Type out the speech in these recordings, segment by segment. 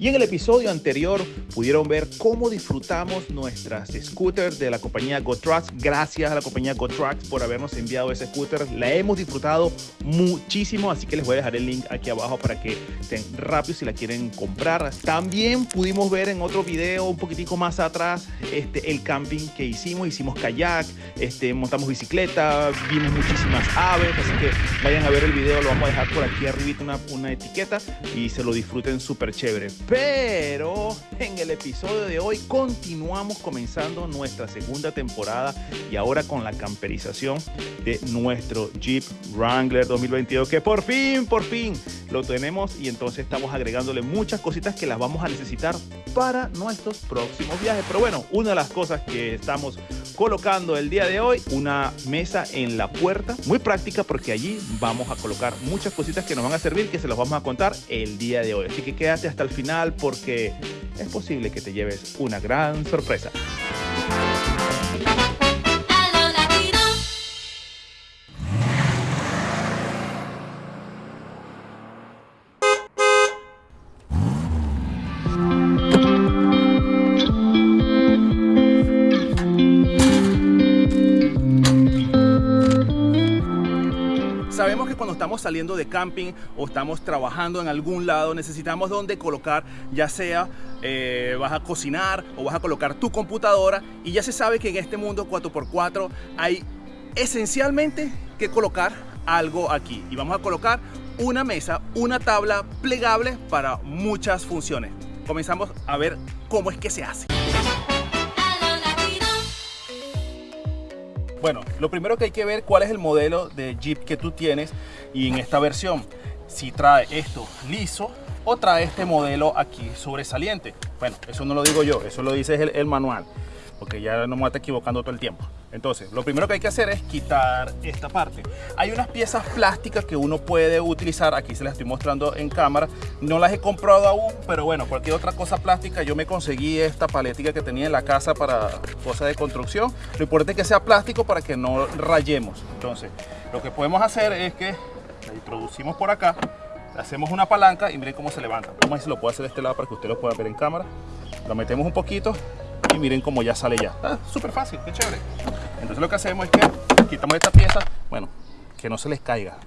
Y en el episodio anterior pudieron ver cómo disfrutamos nuestras scooters de la compañía GoTrucks. Gracias a la compañía GoTrucks por habernos enviado ese scooter. La hemos disfrutado muchísimo, así que les voy a dejar el link aquí abajo para que estén rápidos si la quieren comprar. También pudimos ver en otro video un poquitico más atrás este, el camping que hicimos. Hicimos kayak, este, montamos bicicleta, vimos muchísimas aves, así que vayan a ver el video, lo vamos a dejar por aquí arribita una, una etiqueta y se lo disfruten súper chévere. Pero en el episodio de hoy continuamos comenzando nuestra segunda temporada y ahora con la camperización de nuestro Jeep Wrangler 2022 que por fin, por fin lo tenemos y entonces estamos agregándole muchas cositas que las vamos a necesitar para nuestros próximos viajes. Pero bueno, una de las cosas que estamos colocando el día de hoy, una mesa en la puerta, muy práctica porque allí vamos a colocar muchas cositas que nos van a servir, que se las vamos a contar el día de hoy. Así que quédate hasta el final porque es posible que te lleves una gran sorpresa. Estamos saliendo de camping o estamos trabajando en algún lado, necesitamos donde colocar, ya sea eh, vas a cocinar o vas a colocar tu computadora. Y ya se sabe que en este mundo 4x4 hay esencialmente que colocar algo aquí. Y vamos a colocar una mesa, una tabla plegable para muchas funciones. Comenzamos a ver cómo es que se hace. Bueno, lo primero que hay que ver cuál es el modelo de Jeep que tú tienes y en esta versión, si trae esto liso o trae este modelo aquí sobresaliente. Bueno, eso no lo digo yo, eso lo dice el, manual, porque ya no me estar equivocando todo el tiempo. Entonces, lo primero que hay que hacer es quitar esta parte. Hay unas piezas plásticas que uno puede utilizar, aquí se las estoy mostrando en cámara. No las he comprado aún, pero bueno, cualquier otra cosa plástica, yo me conseguí esta paletica que tenía en la casa para cosas de construcción. Lo importante es que sea plástico para que no rayemos. Entonces, lo que podemos hacer es que la introducimos por acá, hacemos una palanca y miren cómo se levanta. Vamos a ver si lo puedo hacer de este lado para que usted lo pueda ver en cámara. Lo metemos un poquito y miren cómo ya sale ya. Ah, súper fácil, qué chévere. Entonces lo que hacemos es que quitamos esta pieza, bueno, que no se les caiga.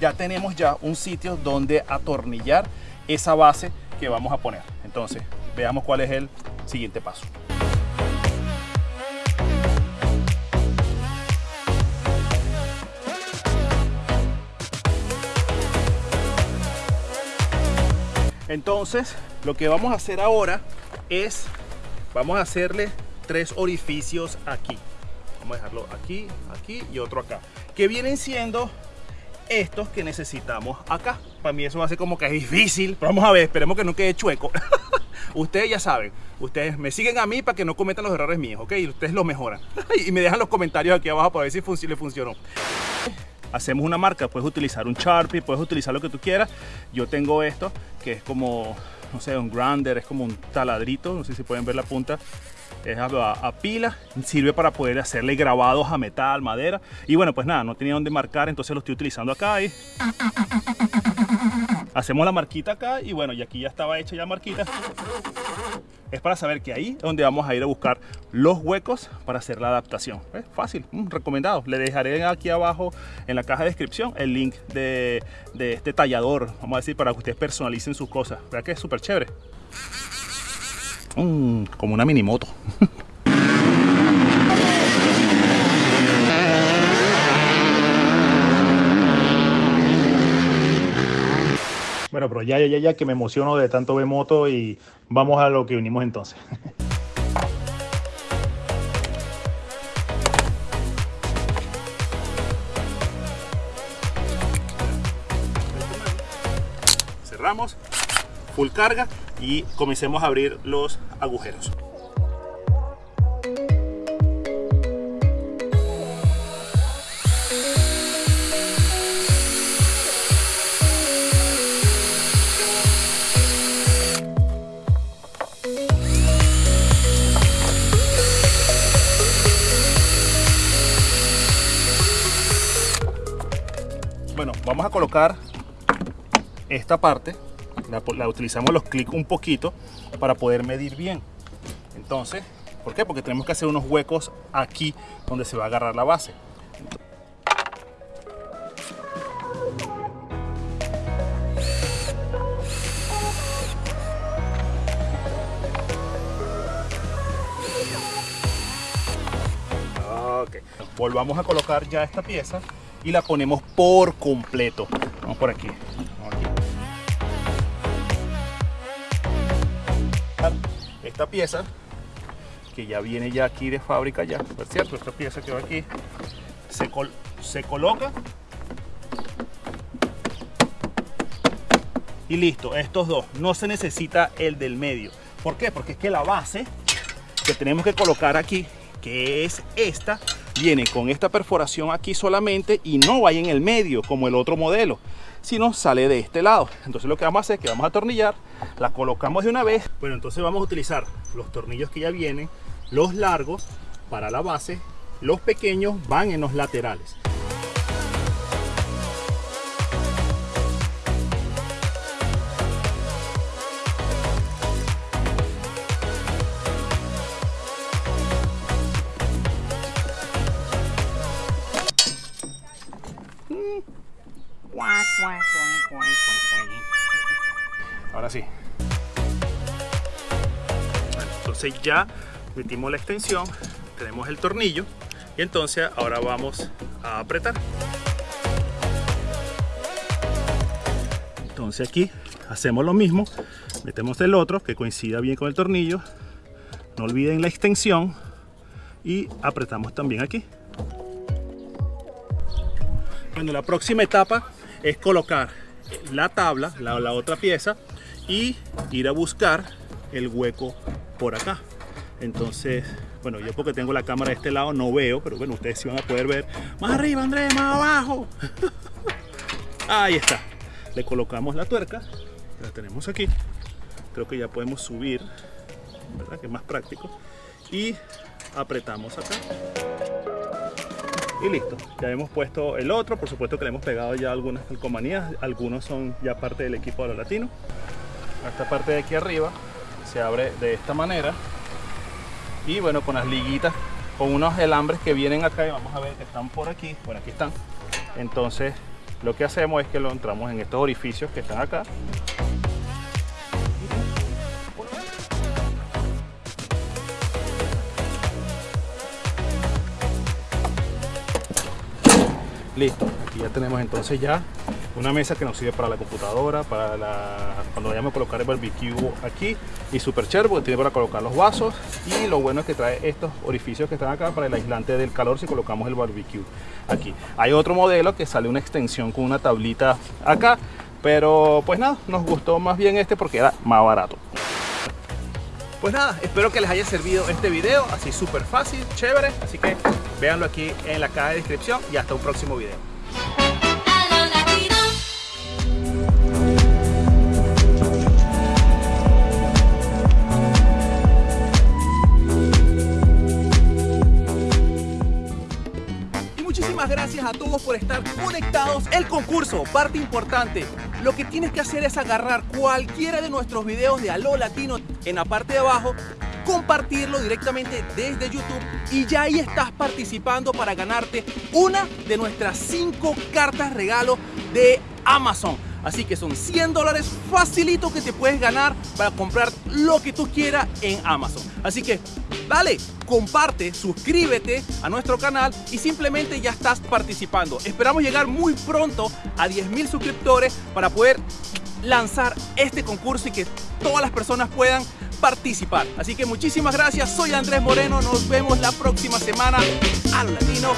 Ya tenemos ya un sitio donde atornillar esa base que vamos a poner. Entonces, veamos cuál es el siguiente paso. Entonces, lo que vamos a hacer ahora es, vamos a hacerle tres orificios aquí. Vamos a dejarlo aquí, aquí y otro acá. Que vienen siendo estos que necesitamos acá. Para mí eso va a ser como que es difícil. Pero vamos a ver, esperemos que no quede chueco. ustedes ya saben, ustedes me siguen a mí para que no cometan los errores míos, ¿ok? Y ustedes lo mejoran. y me dejan los comentarios aquí abajo para ver si fun le funcionó hacemos una marca, puedes utilizar un Sharpie, puedes utilizar lo que tú quieras. Yo tengo esto, que es como, no sé, un grinder, es como un taladrito, no sé si pueden ver la punta. Es a, a, pila, sirve para poder hacerle grabados a metal, madera. Y bueno, pues nada, no tenía dónde marcar, entonces lo estoy utilizando acá. Y hacemos la marquita acá y bueno, y aquí ya estaba hecha ya marquita. Es para saber que ahí es donde vamos a ir a buscar los huecos para hacer la adaptación. ¿Eh? Fácil, mm, recomendado. Le dejaré aquí abajo en la caja de descripción el link de, de este tallador, vamos a decir, para que ustedes personalicen sus cosas. ¿Verdad que es súper chévere? Mm, como una mini moto. Bueno, pero ya, ya, ya, que me emociono de tanto ver moto y vamos a lo que vinimos entonces. Cerramos, full carga y comencemos a abrir los agujeros. Bueno, vamos a colocar esta parte la, utilizamos los clics un poquito para poder medir bien. Entonces, ¿por qué? Porque tenemos que hacer unos huecos aquí donde se va a agarrar la base. Volvamos a colocar ya esta pieza y la ponemos por completo. Vamos por aquí. Esta pieza, que ya viene ya aquí de fábrica ya, por cierto, esta pieza que va aquí, se, se coloca y listo, estos dos, no se necesita el del medio. ¿Por qué? Porque es que la base que tenemos que colocar aquí, que es esta, viene con esta perforación aquí solamente y no va en el medio como el otro modelo, sino sale de este lado. Entonces lo que vamos a hacer es que vamos a atornillar, la colocamos de una vez. Bueno, entonces vamos a utilizar los tornillos que ya vienen, los largos para la base, los pequeños van en los laterales. Ahora entonces ya metimos la extensión, tenemos el tornillo y entonces ahora vamos a apretar. Entonces aquí hacemos lo mismo, metemos el otro que coincida bien con el tornillo, no olviden la extensión y apretamos también aquí. Bueno, la próxima etapa es colocar la tabla, la, la otra pieza y ir a buscar el hueco por acá. Entonces, bueno, yo porque tengo la cámara de este lado no veo, pero bueno, ustedes sí van a poder ver. Más arriba, Andrés, más abajo. Ahí está. Le colocamos la tuerca, la tenemos aquí. Creo que ya podemos subir, ¿verdad? Que es más práctico. Y apretamos acá y listo ya hemos puesto el otro por supuesto que le hemos pegado ya algunas calcomanías algunos son ya parte del equipo de los latinos esta parte de aquí arriba se abre de esta manera. Y bueno con las liguitas con unos alambres que vienen acá y vamos a ver que están por aquí por aquí están. Entonces lo que hacemos es que lo entramos en estos orificios que están acá. Listo aquí ya tenemos entonces ya una mesa que nos sirve para la computadora para la, cuando vayamos a colocar el barbecue aquí y super chévere porque tiene para colocar los vasos y lo bueno es que trae estos orificios que están acá para el aislante del calor si colocamos el barbecue aquí hay otro modelo que sale una extensión con una tablita acá pero pues nada nos gustó más bien este porque era más barato pues nada, espero que les haya servido este video, así súper fácil, chévere, así que véanlo aquí en la caja de descripción y hasta un próximo video. A todos por estar conectados. El concurso, parte importante. Lo que tienes que hacer es agarrar cualquiera de nuestros videos de Aló Latino en la parte de abajo, compartirlo directamente desde YouTube y ya ahí estás participando para ganarte una de nuestras cinco cartas regalo de Amazon. Así que son 100 dólares facilito que te puedes ganar para comprar lo que tú quieras en Amazon. Así que dale, comparte, suscríbete a nuestro canal y simplemente ya estás participando. Esperamos llegar muy pronto a 10.000 suscriptores para poder lanzar este concurso y que todas las personas puedan participar. Así que muchísimas gracias, soy Andrés Moreno, nos vemos la próxima semana al latino.